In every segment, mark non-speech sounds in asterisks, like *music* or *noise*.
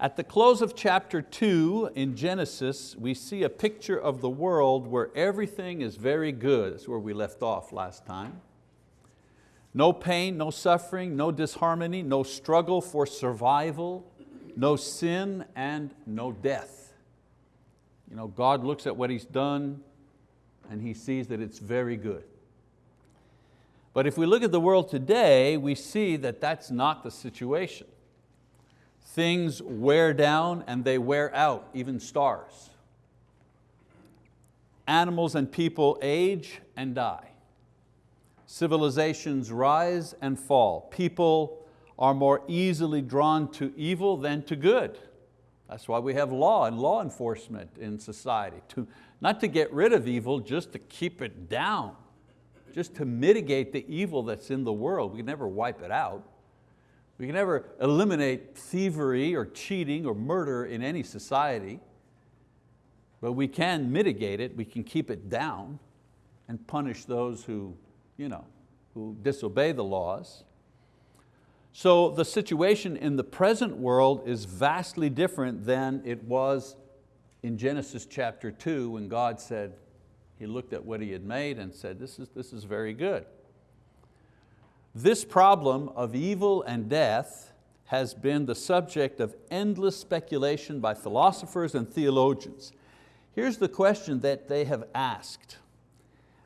At the close of chapter two in Genesis, we see a picture of the world where everything is very good. That's where we left off last time. No pain, no suffering, no disharmony, no struggle for survival, no sin and no death. You know, God looks at what He's done and He sees that it's very good. But if we look at the world today, we see that that's not the situation. Things wear down and they wear out, even stars. Animals and people age and die. Civilizations rise and fall. People are more easily drawn to evil than to good. That's why we have law and law enforcement in society, to, not to get rid of evil, just to keep it down, just to mitigate the evil that's in the world. We never wipe it out. We can never eliminate thievery or cheating or murder in any society, but we can mitigate it, we can keep it down and punish those who, you know, who disobey the laws. So the situation in the present world is vastly different than it was in Genesis chapter two when God said, He looked at what He had made and said, this is, this is very good. This problem of evil and death has been the subject of endless speculation by philosophers and theologians. Here's the question that they have asked.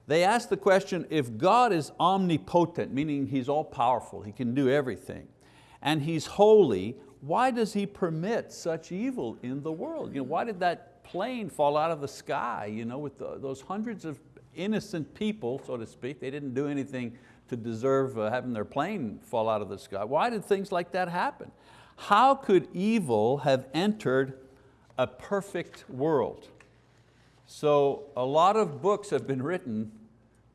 They ask the question, if God is omnipotent, meaning He's all powerful, He can do everything, and He's holy, why does He permit such evil in the world? You know, why did that plane fall out of the sky you know, with the, those hundreds of innocent people, so to speak? They didn't do anything to deserve uh, having their plane fall out of the sky. Why did things like that happen? How could evil have entered a perfect world? So a lot of books have been written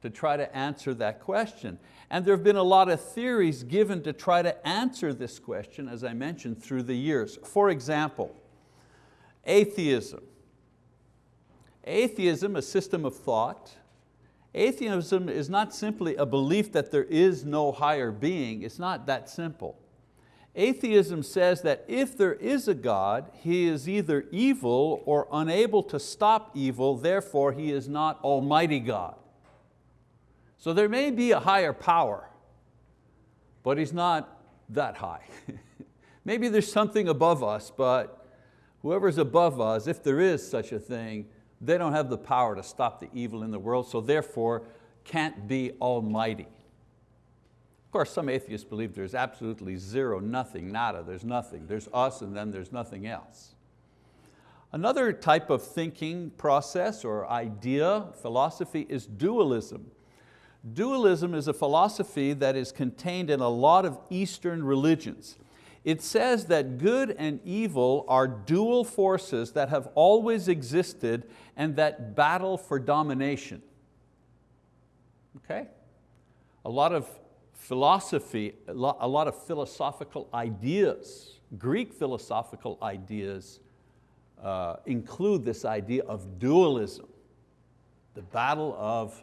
to try to answer that question. And there have been a lot of theories given to try to answer this question, as I mentioned, through the years. For example, atheism. Atheism, a system of thought, Atheism is not simply a belief that there is no higher being, it's not that simple. Atheism says that if there is a God, He is either evil or unable to stop evil, therefore He is not Almighty God. So there may be a higher power, but He's not that high. *laughs* Maybe there's something above us, but whoever's above us, if there is such a thing, they don't have the power to stop the evil in the world, so therefore can't be almighty. Of course, some atheists believe there's absolutely zero, nothing, nada, there's nothing. There's us and then there's nothing else. Another type of thinking process or idea, philosophy, is dualism. Dualism is a philosophy that is contained in a lot of Eastern religions it says that good and evil are dual forces that have always existed and that battle for domination. Okay? A lot of philosophy, a lot of philosophical ideas, Greek philosophical ideas uh, include this idea of dualism, the battle of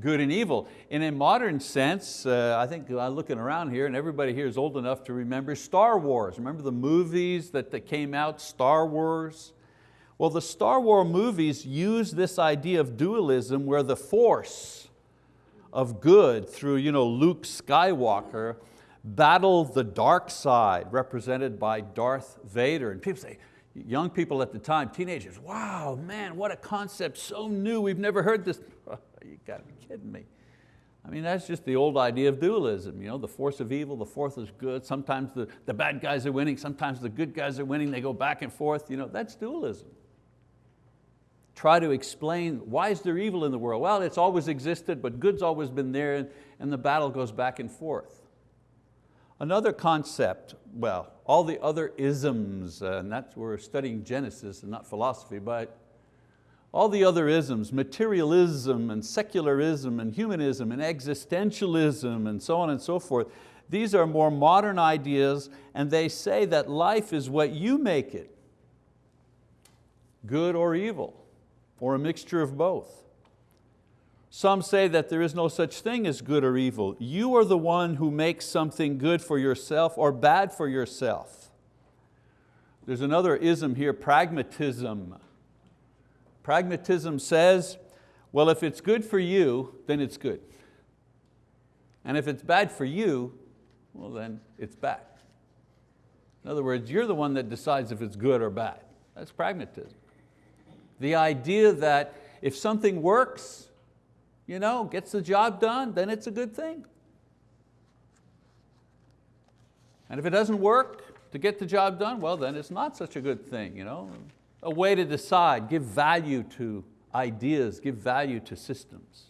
good and evil. In a modern sense, uh, I think I'm looking around here and everybody here is old enough to remember Star Wars. Remember the movies that, that came out, Star Wars? Well, the Star Wars movies use this idea of dualism where the force of good through you know, Luke Skywalker battle the dark side represented by Darth Vader. And people say, young people at the time, teenagers, wow, man, what a concept, so new, we've never heard this. *laughs* you got to be kidding me. I mean, that's just the old idea of dualism, you know, the force of evil, the force is good. Sometimes the, the bad guys are winning, sometimes the good guys are winning, they go back and forth. You know, that's dualism. Try to explain, why is there evil in the world? Well, it's always existed, but good's always been there, and, the battle goes back and forth. Another concept, well, all the other isms, uh, and that's, we're studying Genesis and not philosophy, but all the other isms, materialism and secularism and humanism and existentialism and so on and so forth, these are more modern ideas and they say that life is what you make it, good or evil, or a mixture of both. Some say that there is no such thing as good or evil. You are the one who makes something good for yourself or bad for yourself. There's another ism here, pragmatism. Pragmatism says, well, if it's good for you, then it's good. And if it's bad for you, well then it's bad. In other words, you're the one that decides if it's good or bad. That's pragmatism. The idea that if something works, you know, gets the job done, then it's a good thing. And if it doesn't work to get the job done, well then it's not such a good thing. You know? A way to decide, give value to ideas, give value to systems.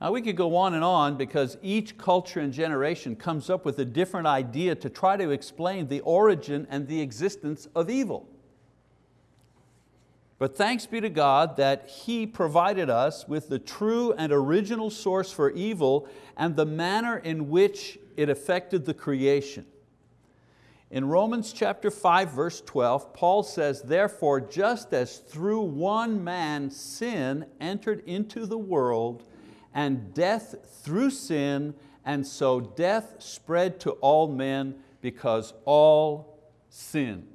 Now we could go on and on because each culture and generation comes up with a different idea to try to explain the origin and the existence of evil. But thanks be to God that He provided us with the true and original source for evil and the manner in which it affected the creation. In Romans chapter 5 verse 12, Paul says, therefore just as through one man sin entered into the world and death through sin, and so death spread to all men because all sinned.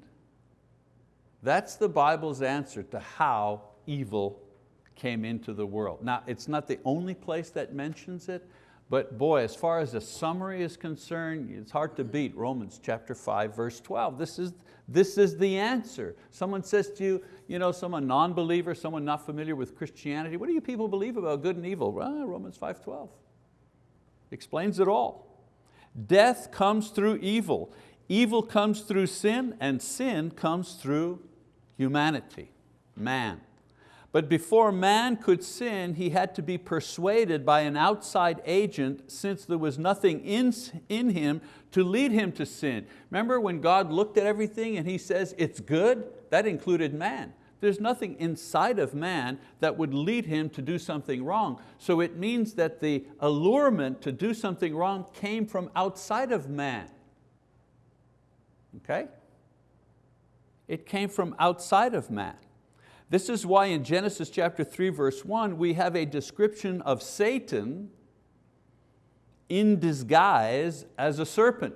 That's the Bible's answer to how evil came into the world. Now, it's not the only place that mentions it, but boy, as far as a summary is concerned, it's hard to beat Romans chapter 5, verse 12. This is, this is the answer. Someone says to you, you know, someone non-believer, someone not familiar with Christianity, what do you people believe about good and evil? Well, Romans 5.12 explains it all. Death comes through evil. Evil comes through sin and sin comes through humanity, man. But before man could sin, he had to be persuaded by an outside agent since there was nothing in, in him to lead him to sin. Remember when God looked at everything and He says, it's good? That included man. There's nothing inside of man that would lead him to do something wrong. So it means that the allurement to do something wrong came from outside of man. Okay? It came from outside of man. This is why in Genesis chapter 3 verse 1 we have a description of Satan in disguise as a serpent.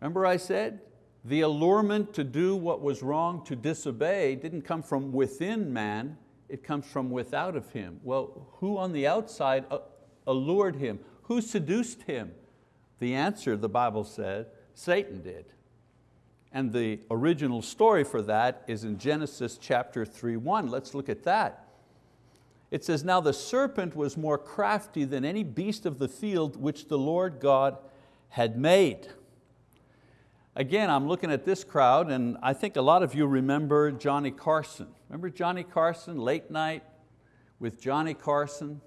Remember I said, the allurement to do what was wrong, to disobey, didn't come from within man, it comes from without of him. Well, who on the outside uh, allured him? Who seduced him? The answer, the Bible said, Satan did. And the original story for that is in Genesis chapter 3, 1. Let's look at that. It says, now the serpent was more crafty than any beast of the field which the Lord God had made. Again, I'm looking at this crowd and I think a lot of you remember Johnny Carson. Remember Johnny Carson, late night with Johnny Carson?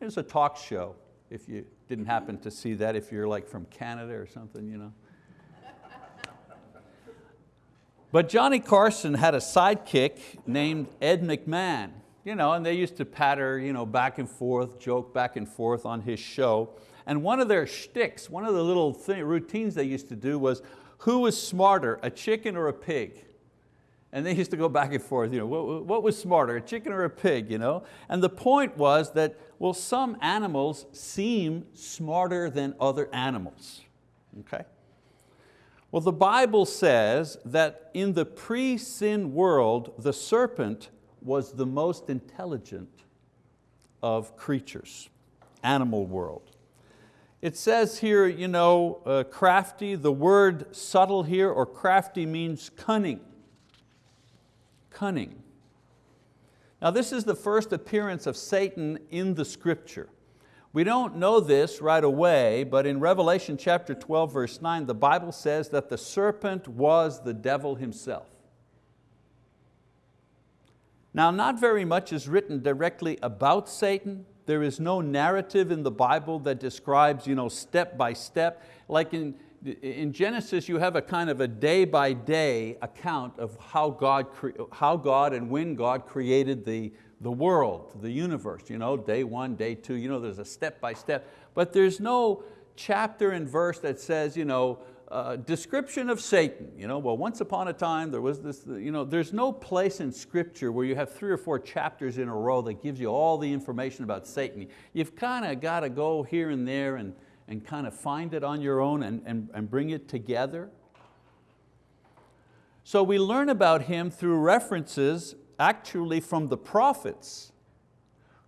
It was a talk show, if you didn't happen to see that, if you're like from Canada or something. You know. But Johnny Carson had a sidekick named Ed McMahon, you know, and they used to patter you know, back and forth, joke back and forth on his show. And one of their shticks, one of the little thing, routines they used to do was, who was smarter, a chicken or a pig? And they used to go back and forth, you know, what, what was smarter, a chicken or a pig? You know? And the point was that, well, some animals seem smarter than other animals. Okay? Well, the Bible says that in the pre-sin world, the serpent was the most intelligent of creatures, animal world. It says here, you know, uh, crafty, the word subtle here or crafty means cunning. Cunning. Now this is the first appearance of Satan in the scripture. We don't know this right away, but in Revelation chapter 12, verse 9, the Bible says that the serpent was the devil himself. Now, not very much is written directly about Satan. There is no narrative in the Bible that describes you know, step by step. Like in, in Genesis, you have a kind of a day by day account of how God, how God and when God created the, the world, the universe, you know, day one, day two, you know, there's a step by step, but there's no chapter and verse that says, you know, uh, description of Satan. You know, well, once upon a time there was this, you know, there's no place in scripture where you have three or four chapters in a row that gives you all the information about Satan. You've kind of got to go here and there and, and kind of find it on your own and, and, and bring it together. So we learn about him through references actually from the prophets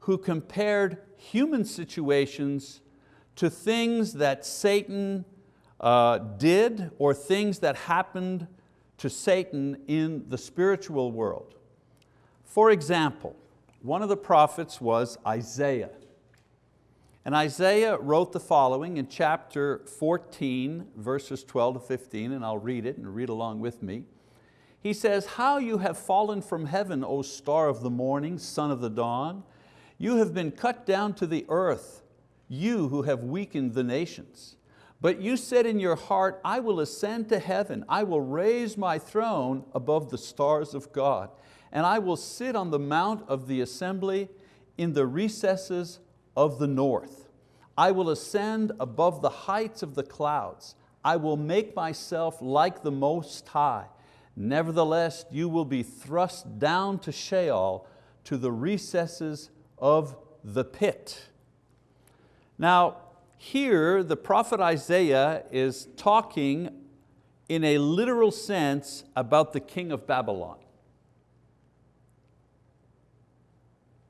who compared human situations to things that Satan uh, did or things that happened to Satan in the spiritual world. For example, one of the prophets was Isaiah. And Isaiah wrote the following in chapter 14, verses 12 to 15, and I'll read it and read along with me. He says, how you have fallen from heaven, O star of the morning, son of the dawn. You have been cut down to the earth, you who have weakened the nations. But you said in your heart, I will ascend to heaven, I will raise my throne above the stars of God, and I will sit on the mount of the assembly in the recesses of the north. I will ascend above the heights of the clouds. I will make myself like the Most High. Nevertheless, you will be thrust down to Sheol, to the recesses of the pit. Now, here the prophet Isaiah is talking in a literal sense about the king of Babylon.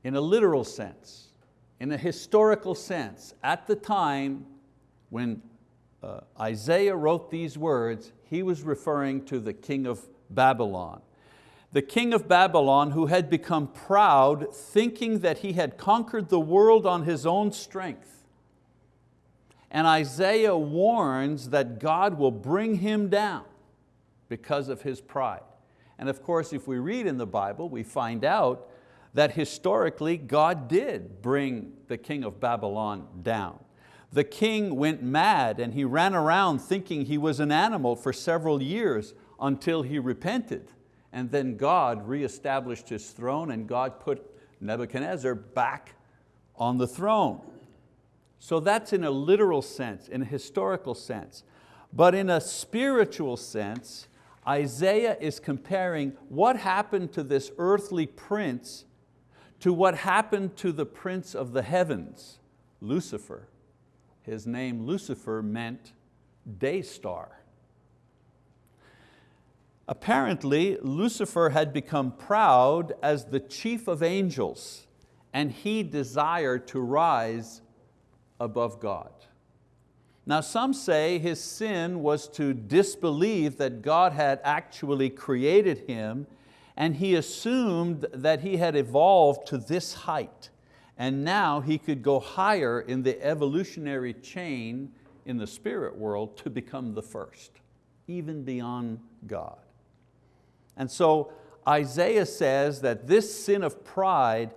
In a literal sense, in a historical sense, at the time when uh, Isaiah wrote these words, he was referring to the king of Babylon. The king of Babylon who had become proud thinking that he had conquered the world on his own strength. And Isaiah warns that God will bring him down because of his pride. And of course, if we read in the Bible, we find out that historically God did bring the king of Babylon down. The king went mad and he ran around thinking he was an animal for several years until he repented. And then God reestablished his throne and God put Nebuchadnezzar back on the throne. So that's in a literal sense, in a historical sense. But in a spiritual sense, Isaiah is comparing what happened to this earthly prince to what happened to the prince of the heavens, Lucifer. His name Lucifer meant day star. Apparently, Lucifer had become proud as the chief of angels and he desired to rise above God. Now some say his sin was to disbelieve that God had actually created him and he assumed that he had evolved to this height and now he could go higher in the evolutionary chain in the spirit world to become the first, even beyond God. And so Isaiah says that this sin of pride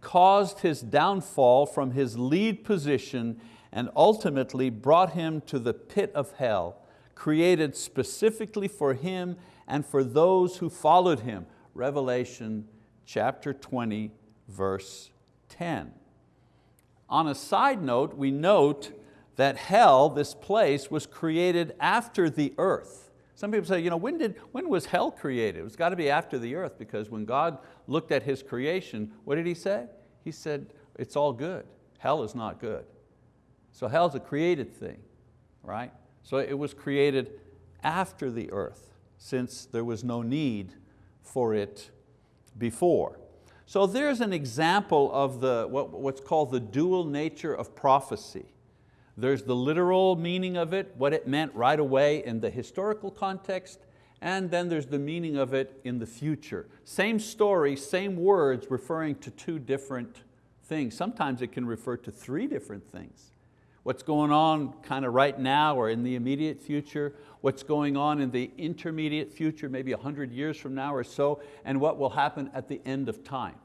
caused his downfall from his lead position and ultimately brought him to the pit of hell, created specifically for him and for those who followed him. Revelation chapter 20, verse 10. On a side note, we note that hell, this place, was created after the earth. Some people say, you know, when, did, when was hell created? It's got to be after the earth because when God looked at His creation, what did He say? He said, it's all good. Hell is not good. So hell's a created thing, right? So it was created after the earth since there was no need for it before. So there's an example of the, what, what's called the dual nature of prophecy. There's the literal meaning of it, what it meant right away in the historical context, and then there's the meaning of it in the future. Same story, same words referring to two different things. Sometimes it can refer to three different things. What's going on kind of right now or in the immediate future, what's going on in the intermediate future, maybe 100 years from now or so, and what will happen at the end of time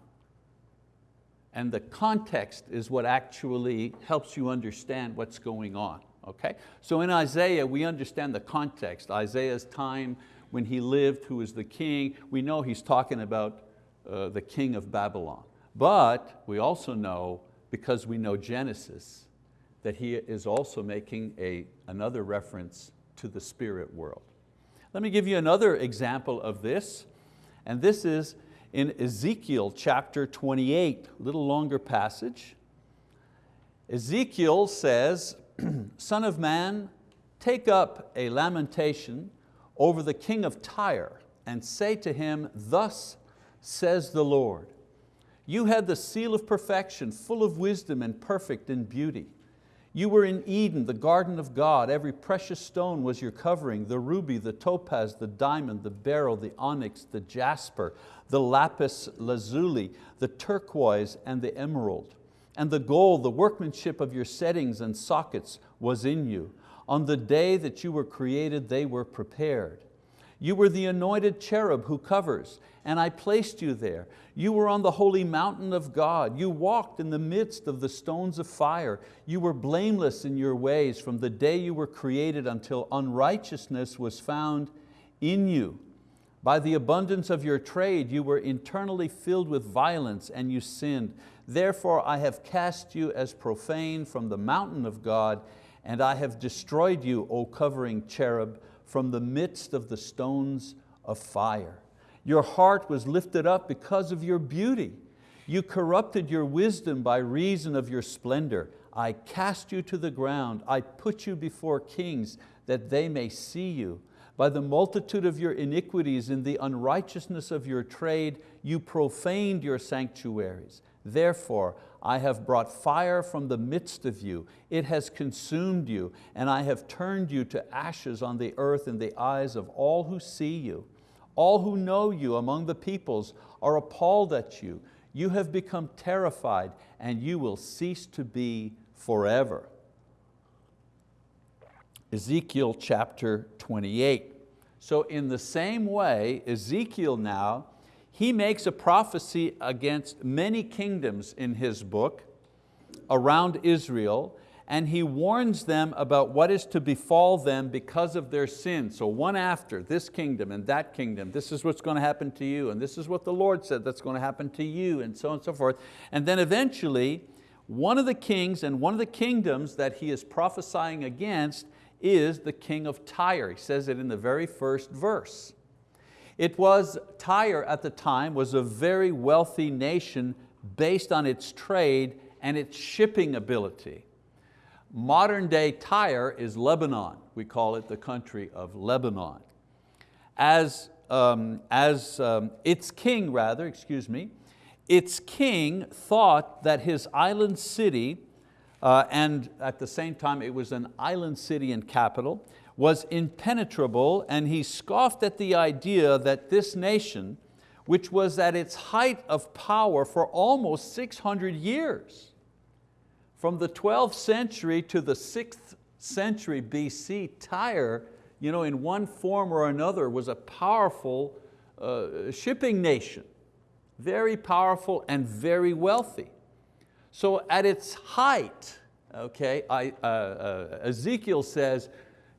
and the context is what actually helps you understand what's going on. Okay? So in Isaiah, we understand the context. Isaiah's time when he lived, who was the king, we know he's talking about uh, the king of Babylon. But we also know, because we know Genesis, that he is also making a, another reference to the spirit world. Let me give you another example of this, and this is in Ezekiel chapter 28, a little longer passage. Ezekiel says, *clears throat* Son of man, take up a lamentation over the king of Tyre and say to him, thus says the Lord, you had the seal of perfection, full of wisdom and perfect in beauty. You were in Eden, the garden of God. Every precious stone was your covering, the ruby, the topaz, the diamond, the beryl, the onyx, the jasper, the lapis lazuli, the turquoise and the emerald. And the gold, the workmanship of your settings and sockets was in you. On the day that you were created, they were prepared. You were the anointed cherub who covers, and I placed you there. You were on the holy mountain of God. You walked in the midst of the stones of fire. You were blameless in your ways from the day you were created until unrighteousness was found in you. By the abundance of your trade, you were internally filled with violence and you sinned. Therefore I have cast you as profane from the mountain of God, and I have destroyed you, O covering cherub, from the midst of the stones of fire. Your heart was lifted up because of your beauty. You corrupted your wisdom by reason of your splendor. I cast you to the ground. I put you before kings that they may see you. By the multitude of your iniquities in the unrighteousness of your trade, you profaned your sanctuaries. Therefore, I have brought fire from the midst of you. It has consumed you, and I have turned you to ashes on the earth in the eyes of all who see you. All who know you among the peoples are appalled at you. You have become terrified, and you will cease to be forever. Ezekiel chapter 28. So in the same way, Ezekiel now he makes a prophecy against many kingdoms in his book around Israel and he warns them about what is to befall them because of their sin. So one after, this kingdom and that kingdom, this is what's going to happen to you, and this is what the Lord said that's going to happen to you, and so on and so forth. And then eventually, one of the kings and one of the kingdoms that he is prophesying against is the king of Tyre. He says it in the very first verse. It was, Tyre at the time was a very wealthy nation based on its trade and its shipping ability. Modern day Tyre is Lebanon. We call it the country of Lebanon. As, um, as um, its king, rather, excuse me, its king thought that his island city, uh, and at the same time it was an island city and capital, was impenetrable and he scoffed at the idea that this nation, which was at its height of power for almost 600 years, from the 12th century to the 6th century BC, Tyre, you know, in one form or another, was a powerful uh, shipping nation, very powerful and very wealthy. So at its height, okay, I, uh, uh, Ezekiel says,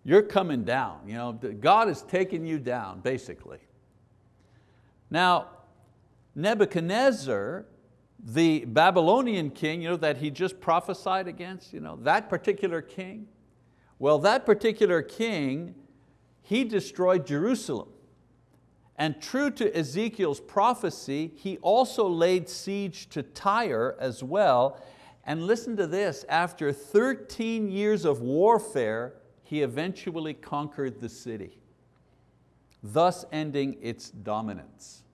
you're coming down. You know, God is taking you down, basically. Now, Nebuchadnezzar, the Babylonian king you know, that he just prophesied against, you know, that particular king, well, that particular king, he destroyed Jerusalem. And true to Ezekiel's prophecy, he also laid siege to Tyre as well. And listen to this, after 13 years of warfare, he eventually conquered the city, thus ending its dominance.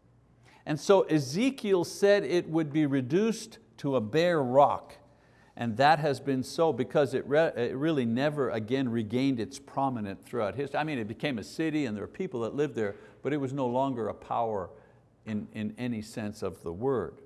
And so Ezekiel said it would be reduced to a bare rock, and that has been so because it, re it really never again regained its prominence throughout history. I mean, it became a city and there were people that lived there, but it was no longer a power in, in any sense of the word.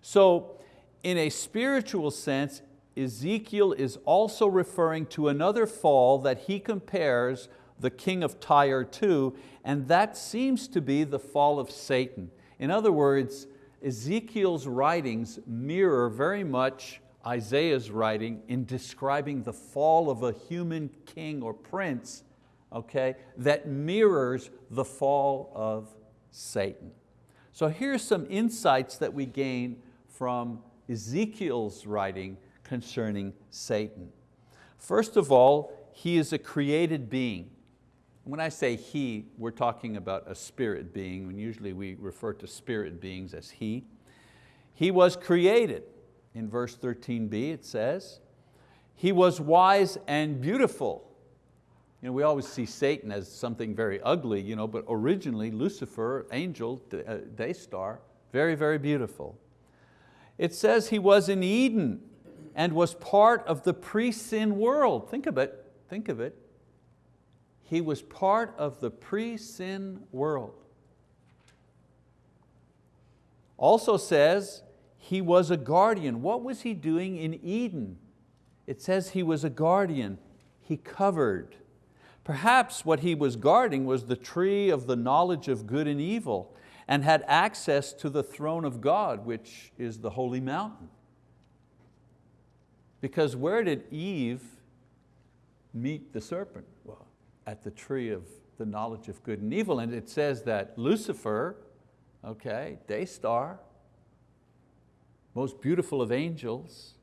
So in a spiritual sense, Ezekiel is also referring to another fall that he compares the king of Tyre to, and that seems to be the fall of Satan. In other words, Ezekiel's writings mirror very much Isaiah's writing in describing the fall of a human king or prince okay, that mirrors the fall of Satan. So here's some insights that we gain from Ezekiel's writing concerning Satan. First of all, he is a created being. When I say he, we're talking about a spirit being, and usually we refer to spirit beings as he. He was created. In verse 13b it says, He was wise and beautiful. You know, we always see Satan as something very ugly, you know, but originally Lucifer, angel, uh, day star, very, very beautiful. It says he was in Eden and was part of the pre-sin world. Think of it, think of it. He was part of the pre-sin world. Also says he was a guardian. What was he doing in Eden? It says he was a guardian. He covered. Perhaps what he was guarding was the tree of the knowledge of good and evil and had access to the throne of God, which is the holy mountain. Because where did Eve meet the serpent? Well, at the tree of the knowledge of good and evil. And it says that Lucifer, okay, day star, most beautiful of angels,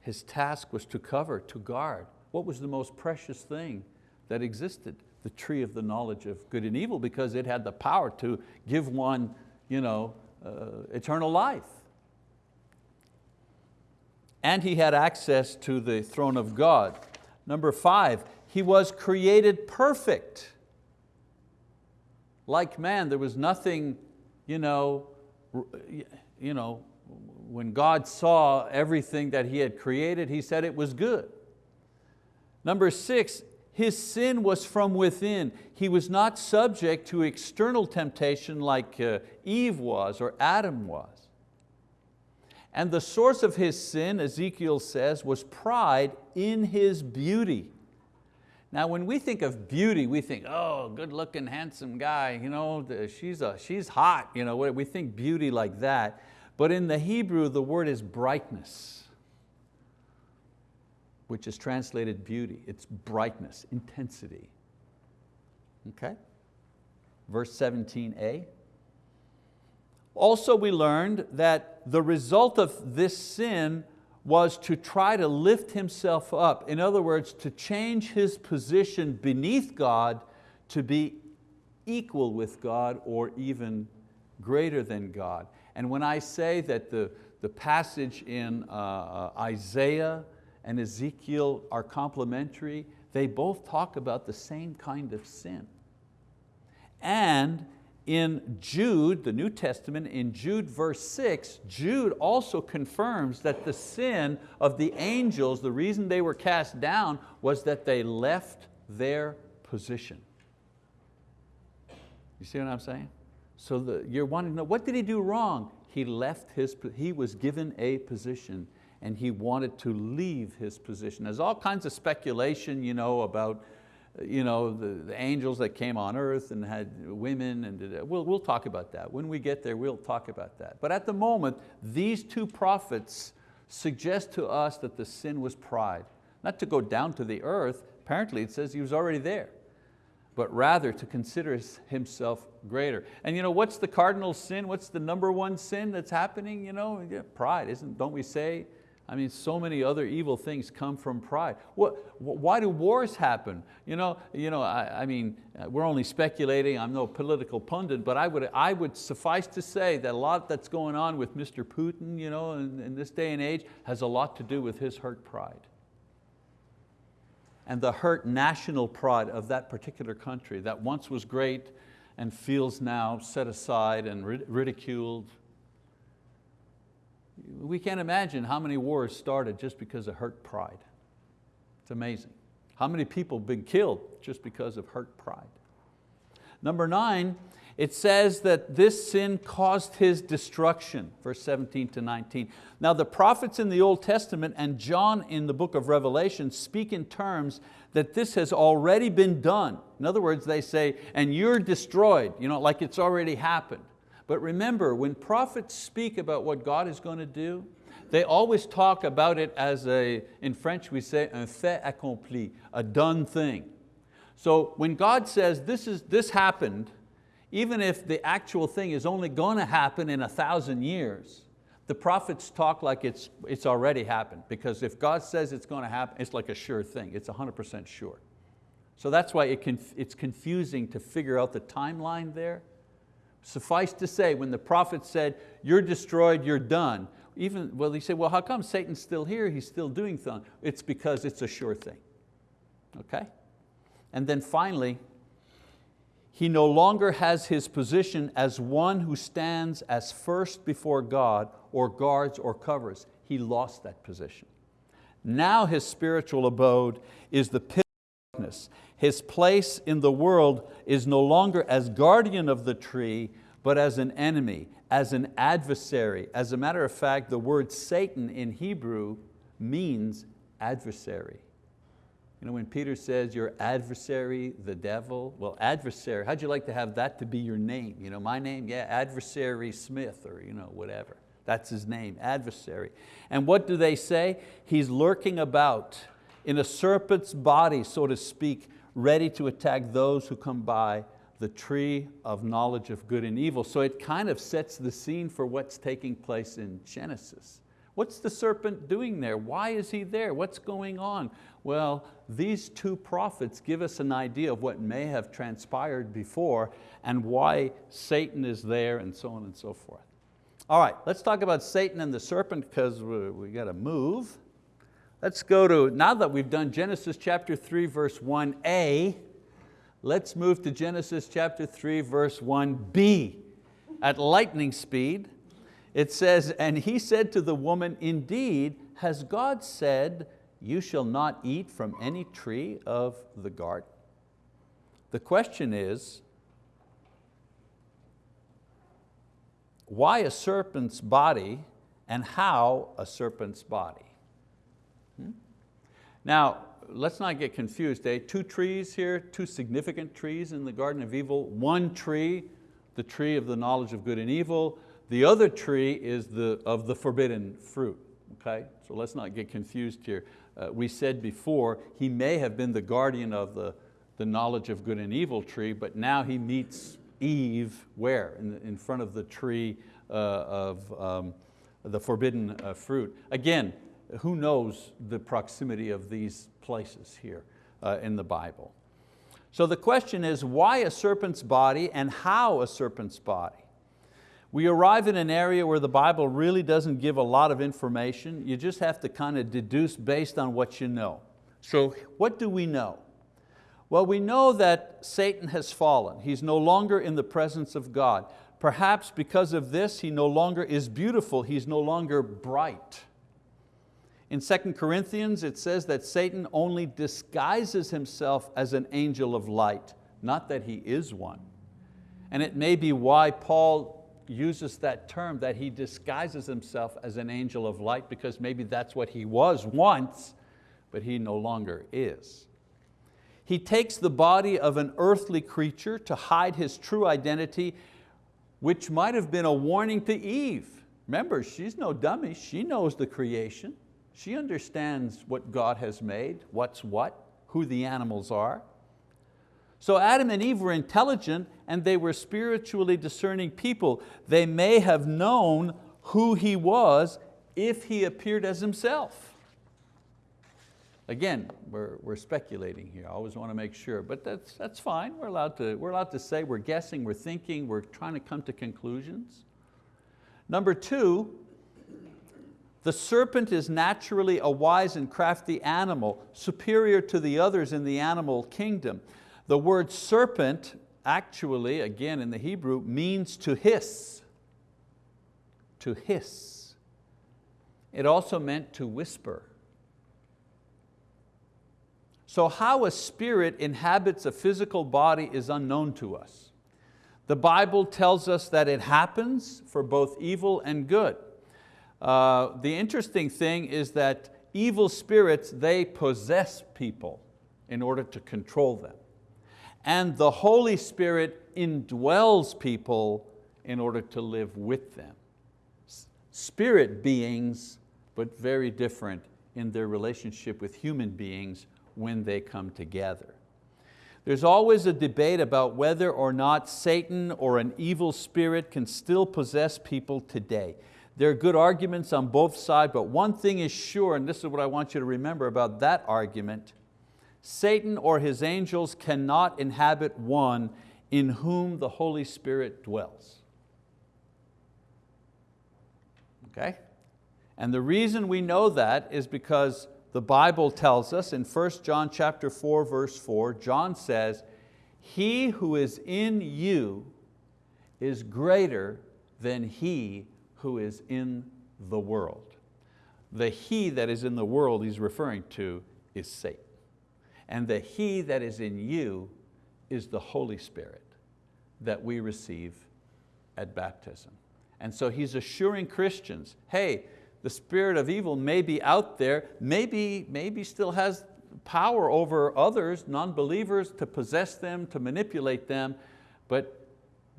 his task was to cover, to guard. What was the most precious thing that existed? The tree of the knowledge of good and evil because it had the power to give one you know, uh, eternal life. And he had access to the throne of God. Number five, he was created perfect. Like man, there was nothing, you know, you know, when God saw everything that He had created, He said it was good. Number six, his sin was from within. He was not subject to external temptation like uh, Eve was or Adam was. And the source of his sin, Ezekiel says, was pride in his beauty. Now when we think of beauty, we think, oh, good looking, handsome guy, you know, she's, a, she's hot, you know, we think beauty like that. But in the Hebrew, the word is brightness, which is translated beauty. It's brightness, intensity. Okay? Verse 17a. Also we learned that the result of this sin was to try to lift himself up. In other words, to change his position beneath God to be equal with God or even greater than God. And when I say that the, the passage in uh, uh, Isaiah and Ezekiel are complementary, they both talk about the same kind of sin. And in Jude, the New Testament, in Jude verse six, Jude also confirms that the sin of the angels, the reason they were cast down was that they left their position. You see what I'm saying? So the, you're wanting to know, what did he do wrong? He left his, he was given a position and he wanted to leave his position. There's all kinds of speculation you know, about you know, the, the angels that came on earth and had women, and we'll, we'll talk about that. When we get there, we'll talk about that. But at the moment, these two prophets suggest to us that the sin was pride. Not to go down to the earth, apparently it says he was already there but rather to consider himself greater. And you know, what's the cardinal sin? What's the number one sin that's happening? You know, yeah, pride, isn't, don't we say? I mean, so many other evil things come from pride. What, why do wars happen? You know, you know I, I mean, uh, we're only speculating, I'm no political pundit, but I would, I would suffice to say that a lot that's going on with Mr. Putin you know, in, in this day and age has a lot to do with his hurt pride and the hurt national pride of that particular country that once was great and feels now set aside and ridiculed. We can't imagine how many wars started just because of hurt pride. It's amazing. How many people have been killed just because of hurt pride. Number nine, it says that this sin caused his destruction, verse 17 to 19. Now the prophets in the Old Testament and John in the book of Revelation speak in terms that this has already been done. In other words, they say, and you're destroyed, you know, like it's already happened. But remember, when prophets speak about what God is going to do, they always talk about it as a, in French we say, un fait accompli, a done thing. So when God says this, is, this happened, even if the actual thing is only going to happen in a thousand years, the prophets talk like it's, it's already happened because if God says it's going to happen, it's like a sure thing, it's 100% sure. So that's why it conf it's confusing to figure out the timeline there. Suffice to say, when the prophet said, you're destroyed, you're done, even, well, he said, well, how come Satan's still here? He's still doing things. It's because it's a sure thing, okay? And then finally, he no longer has his position as one who stands as first before God or guards or covers. He lost that position. Now his spiritual abode is the pit of darkness. His place in the world is no longer as guardian of the tree, but as an enemy, as an adversary. As a matter of fact, the word Satan in Hebrew means adversary. You know, when Peter says your adversary, the devil, well, adversary, how'd you like to have that to be your name? You know, my name, yeah, adversary Smith or you know, whatever. That's his name, adversary. And what do they say? He's lurking about in a serpent's body, so to speak, ready to attack those who come by the tree of knowledge of good and evil. So it kind of sets the scene for what's taking place in Genesis. What's the serpent doing there? Why is he there? What's going on? Well, these two prophets give us an idea of what may have transpired before and why Satan is there and so on and so forth. All right, let's talk about Satan and the serpent because we, we got to move. Let's go to, now that we've done Genesis chapter 3 verse 1a, let's move to Genesis chapter 3 verse 1b at lightning speed it says, and he said to the woman, indeed, has God said, you shall not eat from any tree of the garden? The question is, why a serpent's body and how a serpent's body? Now, let's not get confused. Eh? Two trees here, two significant trees in the Garden of Evil. One tree, the tree of the knowledge of good and evil, the other tree is the, of the forbidden fruit. Okay? So let's not get confused here. Uh, we said before, he may have been the guardian of the, the knowledge of good and evil tree, but now he meets Eve where? In, in front of the tree uh, of um, the forbidden uh, fruit. Again, who knows the proximity of these places here uh, in the Bible. So the question is, why a serpent's body and how a serpent's body? We arrive in an area where the Bible really doesn't give a lot of information. You just have to kind of deduce based on what you know. So what do we know? Well, we know that Satan has fallen. He's no longer in the presence of God. Perhaps because of this, he no longer is beautiful, he's no longer bright. In 2 Corinthians, it says that Satan only disguises himself as an angel of light, not that he is one. And it may be why Paul uses that term that he disguises himself as an angel of light because maybe that's what he was once, but he no longer is. He takes the body of an earthly creature to hide his true identity, which might have been a warning to Eve. Remember, she's no dummy, she knows the creation. She understands what God has made, what's what, who the animals are. So Adam and Eve were intelligent and they were spiritually discerning people. They may have known who he was if he appeared as himself. Again, we're, we're speculating here. I always want to make sure, but that's, that's fine. We're allowed, to, we're allowed to say we're guessing, we're thinking, we're trying to come to conclusions. Number two, the serpent is naturally a wise and crafty animal, superior to the others in the animal kingdom. The word serpent actually, again in the Hebrew, means to hiss, to hiss. It also meant to whisper. So how a spirit inhabits a physical body is unknown to us. The Bible tells us that it happens for both evil and good. Uh, the interesting thing is that evil spirits, they possess people in order to control them and the Holy Spirit indwells people in order to live with them. Spirit beings, but very different in their relationship with human beings when they come together. There's always a debate about whether or not Satan or an evil spirit can still possess people today. There are good arguments on both sides, but one thing is sure, and this is what I want you to remember about that argument, Satan or his angels cannot inhabit one in whom the Holy Spirit dwells. Okay? And the reason we know that is because the Bible tells us in 1 John chapter 4, verse 4, John says, he who is in you is greater than he who is in the world. The he that is in the world he's referring to is Satan. And the he that is in you is the Holy Spirit that we receive at baptism. And so he's assuring Christians, hey, the spirit of evil may be out there, maybe, maybe still has power over others, non-believers, to possess them, to manipulate them, but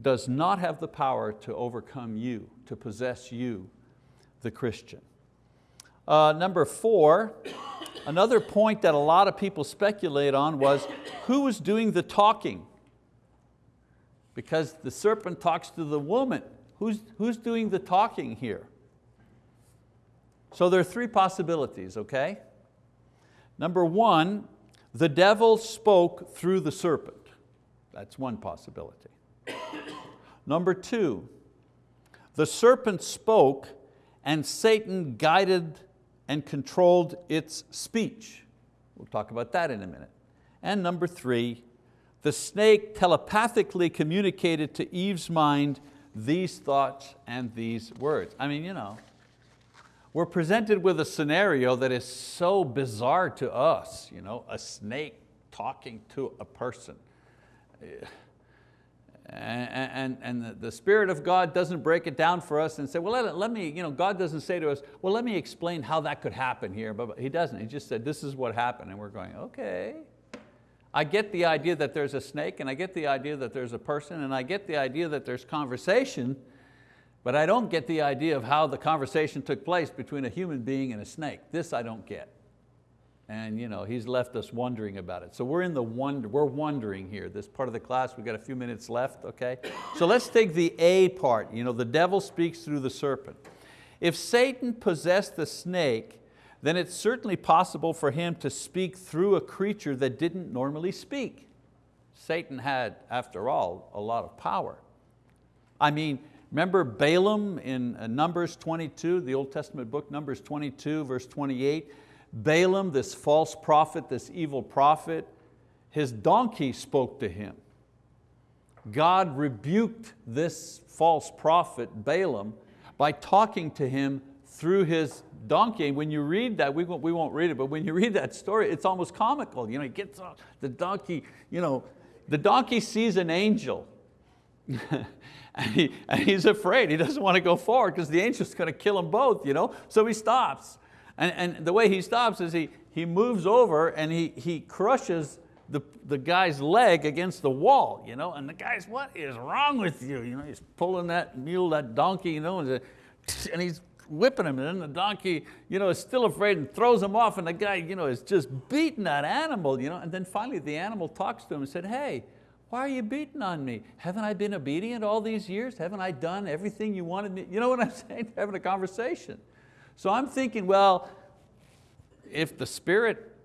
does not have the power to overcome you, to possess you, the Christian. Uh, number four, another point that a lot of people speculate on was who was doing the talking? Because the serpent talks to the woman. Who's, who's doing the talking here? So there are three possibilities, okay? Number one, the devil spoke through the serpent. That's one possibility. Number two, the serpent spoke and Satan guided and controlled its speech. We'll talk about that in a minute. And number three, the snake telepathically communicated to Eve's mind these thoughts and these words. I mean, you know, we're presented with a scenario that is so bizarre to us, you know, a snake talking to a person. And, and, and, the Spirit of God doesn't break it down for us and say, well, let, let me, you know, God doesn't say to us, well, let me explain how that could happen here. But He doesn't, He just said, this is what happened. And we're going, okay. I get the idea that there's a snake and I get the idea that there's a person and I get the idea that there's conversation, but I don't get the idea of how the conversation took place between a human being and a snake. This I don't get. And you know, he's left us wondering about it. So we're in the wonder, we're wondering here. This part of the class, we've got a few minutes left, okay? So let's take the A part. You know, the devil speaks through the serpent. If Satan possessed the snake, then it's certainly possible for him to speak through a creature that didn't normally speak. Satan had, after all, a lot of power. I mean, Remember Balaam in uh, Numbers 22, the Old Testament book, Numbers 22, verse 28. Balaam, this false prophet, this evil prophet, his donkey spoke to him. God rebuked this false prophet, Balaam, by talking to him through his donkey. And when you read that, we won't, we won't read it, but when you read that story, it's almost comical. You know, he gets the donkey, you know, the donkey sees an angel. *laughs* And, he, and he's afraid, he doesn't want to go forward because the angel's going to kill them both, you know? so he stops. And, and the way he stops is he, he moves over and he, he crushes the, the guy's leg against the wall, you know? and the guy's, what is wrong with you? you know, he's pulling that mule, that donkey, you know, and, and he's whipping him, and then the donkey you know, is still afraid and throws him off, and the guy you know, is just beating that animal. You know? And then finally the animal talks to him and said, hey, why are you beating on me? Haven't I been obedient all these years? Haven't I done everything you wanted me? You know what I'm *laughs* saying? Having a conversation. So I'm thinking, well, if the Spirit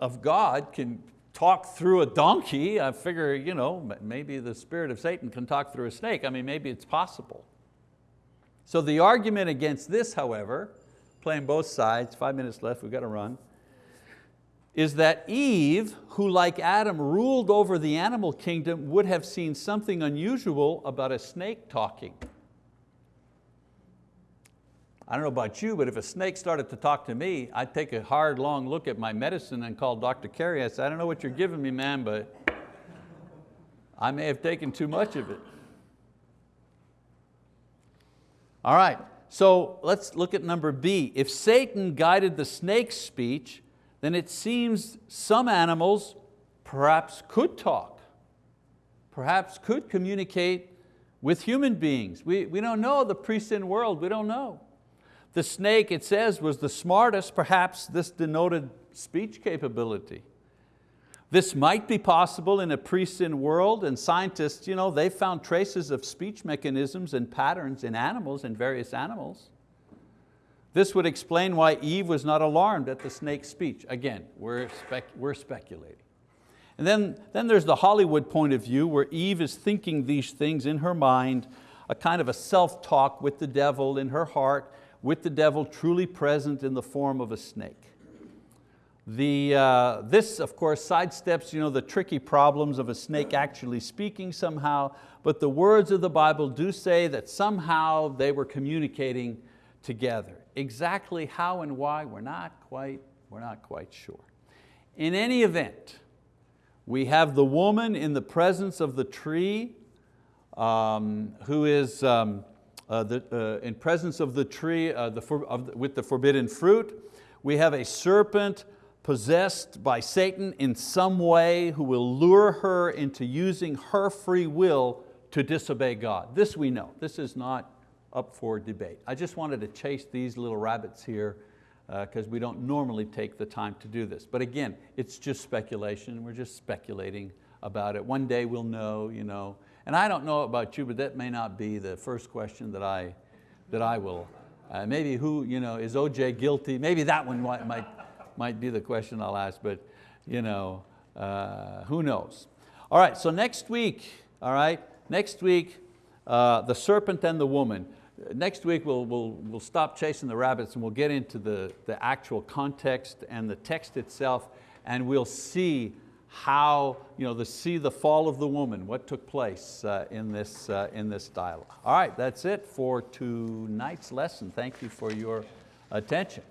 of God can talk through a donkey, I figure you know, maybe the spirit of Satan can talk through a snake. I mean, maybe it's possible. So the argument against this, however, playing both sides, five minutes left, we've got to run, is that Eve, who like Adam ruled over the animal kingdom, would have seen something unusual about a snake talking. I don't know about you, but if a snake started to talk to me, I'd take a hard, long look at my medicine and call Dr. Carey. I said, I don't know what you're giving me, man, but I may have taken too much of it. All right, so let's look at number B. If Satan guided the snake's speech, then it seems some animals perhaps could talk, perhaps could communicate with human beings. We, we don't know the pre-sin world, we don't know. The snake, it says, was the smartest, perhaps this denoted speech capability. This might be possible in a pre-sin world and scientists, you know, they found traces of speech mechanisms and patterns in animals, in various animals. This would explain why Eve was not alarmed at the snake's speech. Again, we're, spec we're speculating. And then, then there's the Hollywood point of view where Eve is thinking these things in her mind, a kind of a self-talk with the devil in her heart, with the devil truly present in the form of a snake. The, uh, this, of course, sidesteps you know, the tricky problems of a snake actually speaking somehow, but the words of the Bible do say that somehow they were communicating together. Exactly how and why, we're not quite, we're not quite sure. In any event, we have the woman in the presence of the tree um, who is um, the, uh, in presence of the tree uh, the for, of, with the forbidden fruit. We have a serpent possessed by Satan in some way who will lure her into using her free will to disobey God. This we know, this is not up for debate. I just wanted to chase these little rabbits here because uh, we don't normally take the time to do this. But again, it's just speculation, we're just speculating about it. One day we'll know, you know, and I don't know about you, but that may not be the first question that I, that I will. Uh, maybe who, you know, is OJ guilty? Maybe that one might, might, be the question I'll ask, but you know, uh, who knows? All right, so next week, all right, next week, uh, the serpent and the woman. Next week we'll, we'll, we'll stop chasing the rabbits and we'll get into the, the actual context and the text itself and we'll see how, you know, the, see the fall of the woman, what took place uh, in, this, uh, in this dialogue. All right, that's it for tonight's lesson. Thank you for your attention.